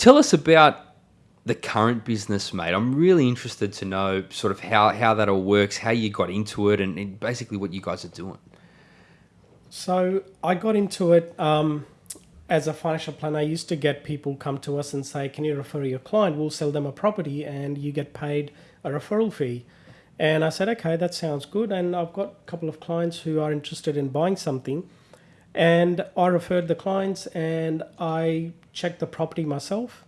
tell us about the current business, mate. I'm really interested to know sort of how, how that all works, how you got into it, and, and basically what you guys are doing. So I got into it um, as a financial planner. I used to get people come to us and say, "Can you refer your client? We'll sell them a property, and you get paid a referral fee." And I said, "Okay, that sounds good." And I've got a couple of clients who are interested in buying something, and I referred the clients, and I checked the property myself.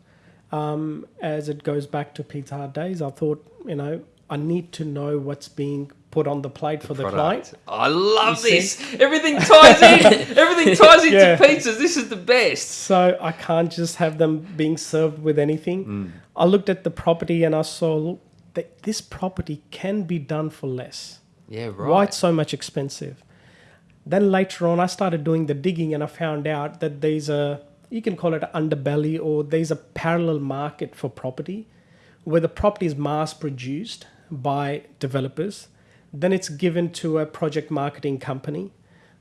Um, as it goes back to Pizza Hut days, I thought, you know, I need to know what's being put on the plate for the client. I love You this. Everything ties in. Everything ties into Yeah. pizzas. This is the best. So I can't just have them being served with anything. Mm. I looked at the property and I saw, look, that this property can be done for less. Yeah, right. Why it's so much expensive? Then later on, I started doing the digging and I found out that there's a, you can call it underbelly or there's a parallel market for property where the property is mass produced by developers. Then it's given to a project marketing company.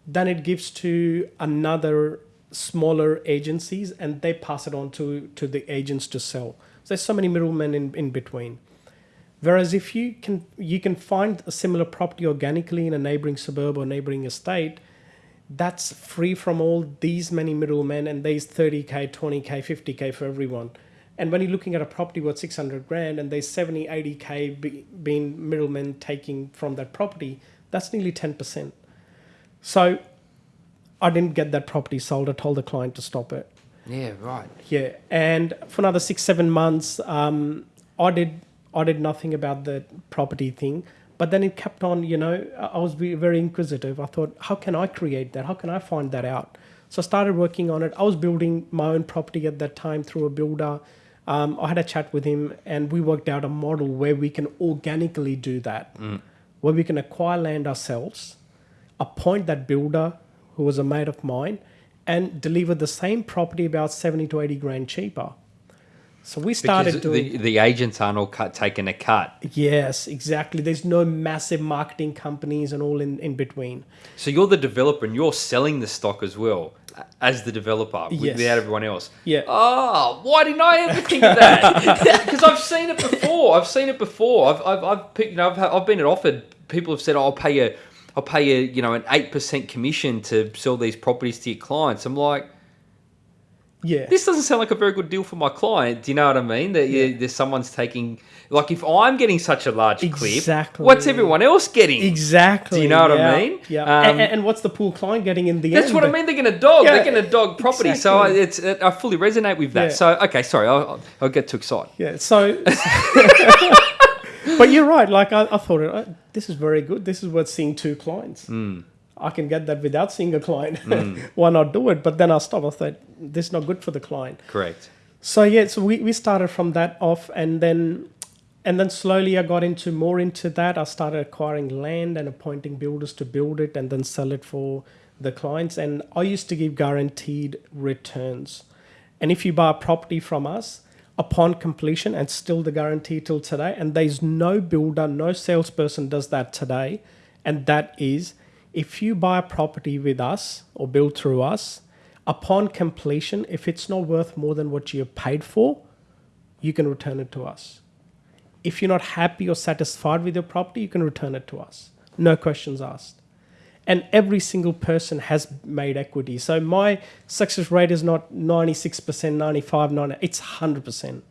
Then it gives to another smaller agencies and they pass it on to, to the agents to sell. So there's so many middlemen in, in between. Whereas if you can you can find a similar property organically in a neighboring suburb or neighboring estate, that's free from all these many middlemen and there's 30k, 20k, 50k for everyone. And when you're looking at a property worth 600 grand and there's 70, 80k be, being middlemen taking from that property, that's nearly 10%. So I didn't get that property sold. I told the client to stop it. Yeah, right. Yeah, and for another six seven months, um, I did I did nothing about the property thing. But then it kept on. You know, I was very inquisitive. I thought, how can I create that? How can I find that out? So I started working on it. I was building my own property at that time through a builder. Um, I had a chat with him, and we worked out a model where we can organically do that, where we can acquire land ourselves, appoint that builder who was a mate of mine, and deliver the same property about 70 to 80 grand cheaper. So we started Because doing the, the agents aren't all cut, taking a cut. yes, exactly. There's no massive marketing companies and all in, in between. So you're the developer and you're selling the stock as well as the developer Yes. without everyone else. Yeah. Oh, why didn't I ever think of that? Because I've seen it before. I've seen it before. I've, I've, I've picked, you know, I've, I've been offered. People have said, oh, "I'll pay you, I'll pay you, you know, an eight percent commission to sell these properties to your clients." I'm like, Yeah. this doesn't sound like a very good deal for my client. Do you know what I mean? That you, there's someone's taking, like, if I'm getting such a large clip, Exactly. what's everyone else getting? exactly. Do you know what I mean? Yeah. Um, and, and what's the poor client getting in the That's end? That's what I mean. They're going to dog. Yeah, they're going to dog property. So I, it's it, I fully resonate with that. Yeah. So okay, sorry, I'll, I'll- get too excited. Yeah. So, but you're right. Like I, I thought, uh, this is very good. This is worth seeing two clients. Hmm. I can get that without seeing a client. Hmm. Why not do it? But then I stopped. I thought this is not good for the client. Correct. So yeah, so we, we started from that off, and then and then slowly I got into more into that. I started acquiring land and appointing builders to build it and then sell it for the clients. And I used to give guaranteed returns. And if you buy a property from us upon completion, and still the guarantee till today, and there's no builder, no salesperson does that today, and that is if you buy a property with us or build through us, upon completion, if it's not worth more than what you paid for, you can return it to us. If you're not happy or satisfied with your property, you can return it to us. No questions asked. And every single person has made equity. So my success rate is not 96%, 95, 90, it's 100%.